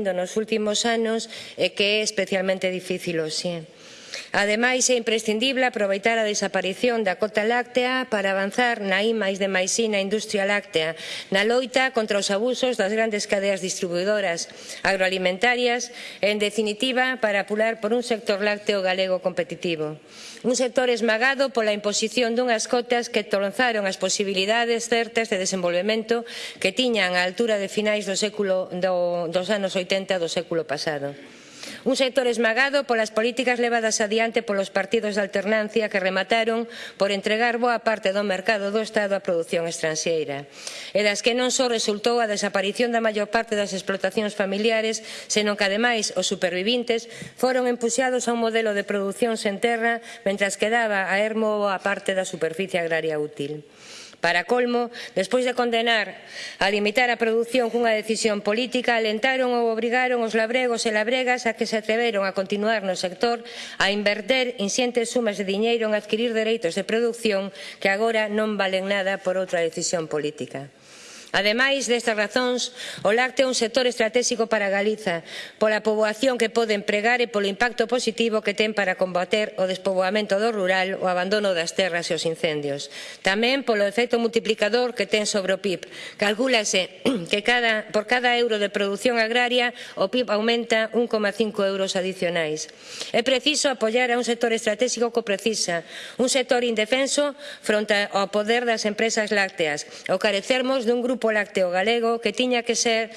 nos últimos anos e que é especialmente difícil hoxe. Ademais, é imprescindible aproveitar a desaparición da cota láctea para avanzar na imais de maisina industria láctea, na loita contra os abusos das grandes cadeas distribuidoras agroalimentarias e, en definitiva, para apular por un sector lácteo galego competitivo. Un sector esmagado pola imposición dunhas cotas que tronzaron as posibilidades certas de desenvolvemento que tiñan á altura de finais do século, do, dos anos 80 do século pasado. Un sector esmagado polas políticas levadas adiante polos partidos de alternancia que remataron por entregar boa parte do mercado do Estado á produción estranxeira e das que non só resultou a desaparición da maior parte das explotacións familiares, senón que ademais os supervivintes foron empuxados a un modelo de produción sen terra mentras quedaba a ermo a parte da superficie agraria útil. Para colmo, despois de condenar a limitar a produción cunha decisión política, alentaron ou obrigaron os labregos e labregas a que se atreveron a continuar no sector a inverter insientes sumas de diñeiro en adquirir dereitos de produción que agora non valen nada por outra decisión política. Ademais destas razóns, o lácteo é un sector estratégico para Galiza, pola poboación que pode empregar e polo impacto positivo que ten para combater o despoboamento do rural, o abandono das terras e os incendios. Tamén polo efecto multiplicador que ten sobre o PIB. Calcúlase que cada, por cada euro de produción agraria o PIB aumenta 1,5 euros adicionais. É preciso apoiar a un sector estratégico que precisa, un sector indefenso fronte ao poder das empresas lácteas, o carecermos dun grupo grupo lácteo galego que tiña que ser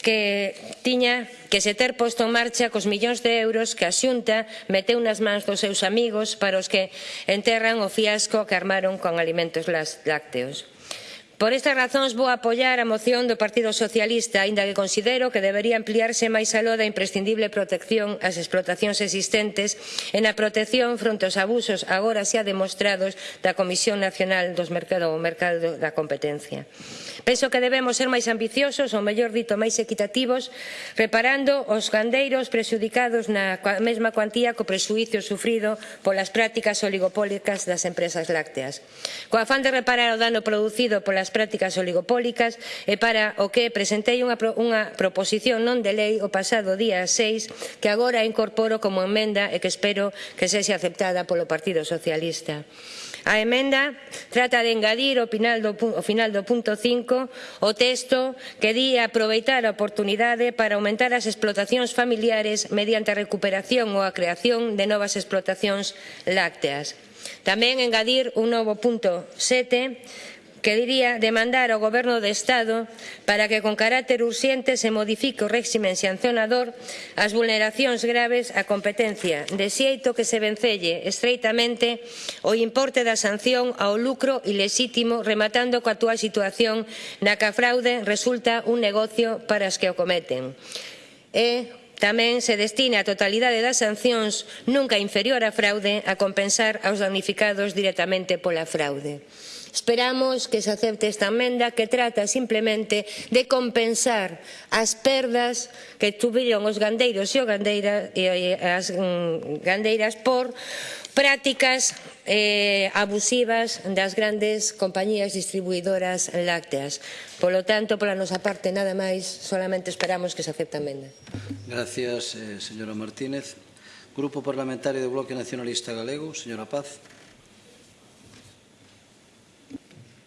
que tiña que se ter posto en marcha cos millóns de euros que a Xunta meteu nas mans dos seus amigos para os que enterran o fiasco que armaron con alimentos lácteos. Por estas razóns vou apoiar a moción do Partido Socialista, aínda que considero que debería ampliarse máis aló da imprescindible protección ás explotacións existentes e na protección fronte aos abusos agora xa demostrados da Comisión Nacional dos Mercado o Mercado da Competencia. Penso que debemos ser máis ambiciosos, ou mellor dito, máis equitativos, reparando os gandeiros prexudicados na mesma cuantía co presuicio sufrido polas prácticas oligopólicas das empresas lácteas. Co afán de reparar o dano producido polas das prácticas oligopólicas e para o que presentei unha, pro, unha proposición non de lei o pasado día 6 que agora incorporo como emenda e que espero que sexa aceptada polo Partido Socialista. A emenda trata de engadir ao final do, ao final do punto 5 o texto que di aproveitar a oportunidade para aumentar as explotacións familiares mediante a recuperación ou a creación de novas explotacións lácteas. Tamén engadir un novo punto 7 que diría demandar ao Goberno do Estado para que con carácter urxente se modifique o réximen sancionador as vulneracións graves á competencia, de xeito que se vencelle estreitamente o importe da sanción ao lucro ilexítimo rematando coa túa situación na que a fraude resulta un negocio para as que o cometen. E Tamén se destina a totalidade das sancións nunca inferior á fraude a compensar aos damnificados directamente pola fraude. Esperamos que se acepte esta enmenda que trata simplemente de compensar as perdas que tuviron os gandeiros e, o gandeira, e as mm, gandeiras por prácticas eh, abusivas das grandes compañías distribuidoras lácteas. Polo tanto, pola nosa parte, nada máis, solamente esperamos que se acepte a enmenda. Gracias, eh, señora Martínez. Grupo Parlamentario do Bloque Nacionalista Galego, señora Paz.